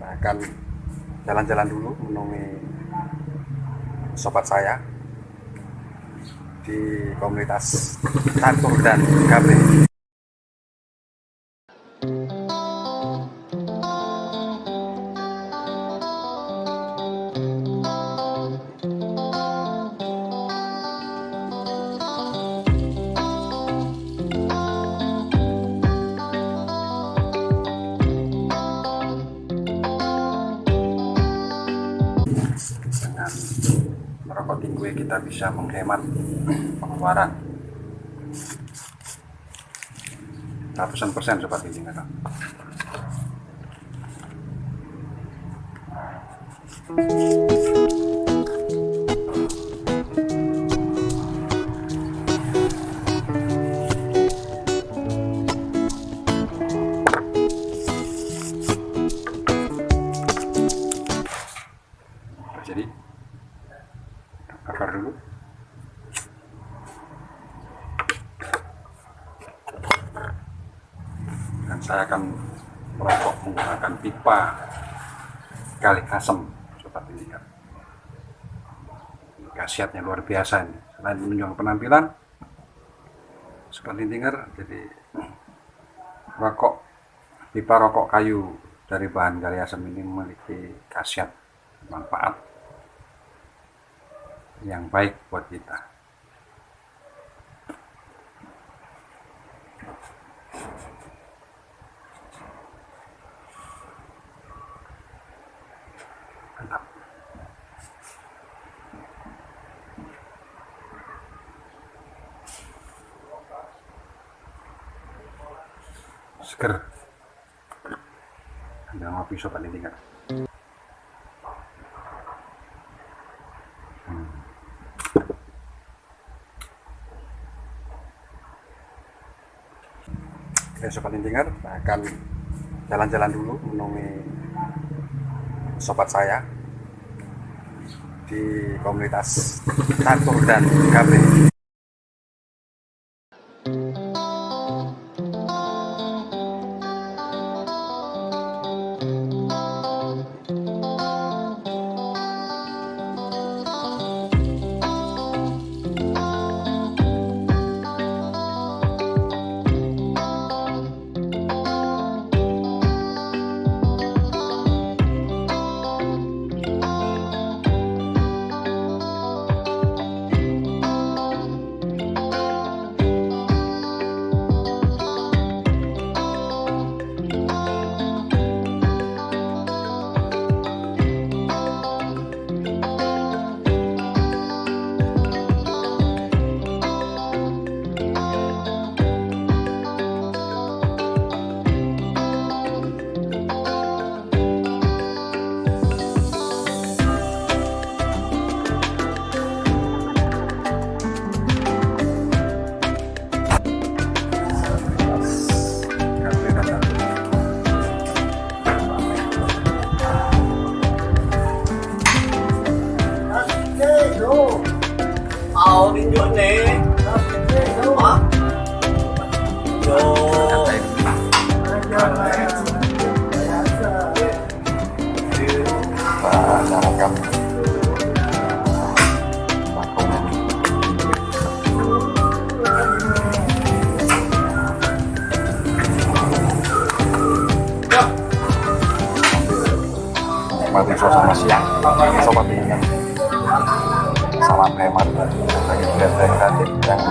akan jalan-jalan dulu menemui sobat saya di komunitas Catur dan Gabe. Tinggi kita bisa menghemat pengeluaran. Ratusan persen sobat ini kan jadi saya akan merokok menggunakan pipa kali asem sobat ini kan khasiatnya luar biasa ini selain menunjukkan penampilan sobat tindinger jadi rokok pipa rokok kayu dari bahan gali asem ini memiliki khasiat manfaat yang baik buat kita. Seger. Ada ngopi sobat ini kan. Oke sobat intinger, akan jalan-jalan dulu menemui sobat saya di komunitas Catur dan Gabe. Ờ, tàu đi nữa nè hả? Vô. Và là cầm Mari sama siang, sama tinggal. Hemat bagi benteng kreatif yang